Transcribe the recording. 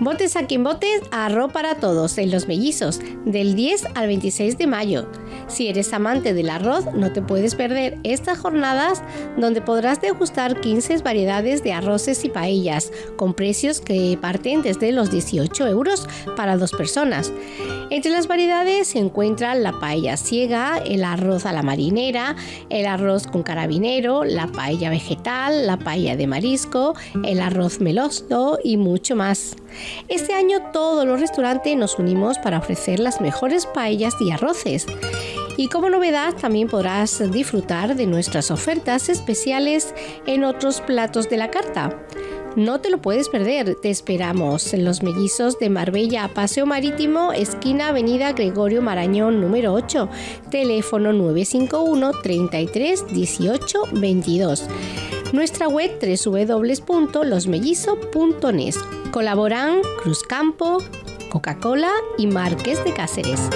Botes aquí en botes, arroz para todos en Los Mellizos, del 10 al 26 de mayo. Si eres amante del arroz, no te puedes perder estas jornadas donde podrás degustar 15 variedades de arroces y paellas, con precios que parten desde los 18 euros para dos personas. Entre las variedades se encuentran la paella ciega, el arroz a la marinera, el arroz con carabinero, la paella vegetal, la paella de marisco, el arroz meloso y mucho más. Este año todos los restaurantes nos unimos para ofrecer las mejores paellas y arroces. Y como novedad también podrás disfrutar de nuestras ofertas especiales en otros platos de la carta. No te lo puedes perder, te esperamos en Los Mellizos de Marbella, Paseo Marítimo, esquina Avenida Gregorio Marañón número 8, teléfono 951 33 18 22. Nuestra web www.losmellizo.net. Colaboran Cruzcampo, Coca-Cola y Marques de Cáceres.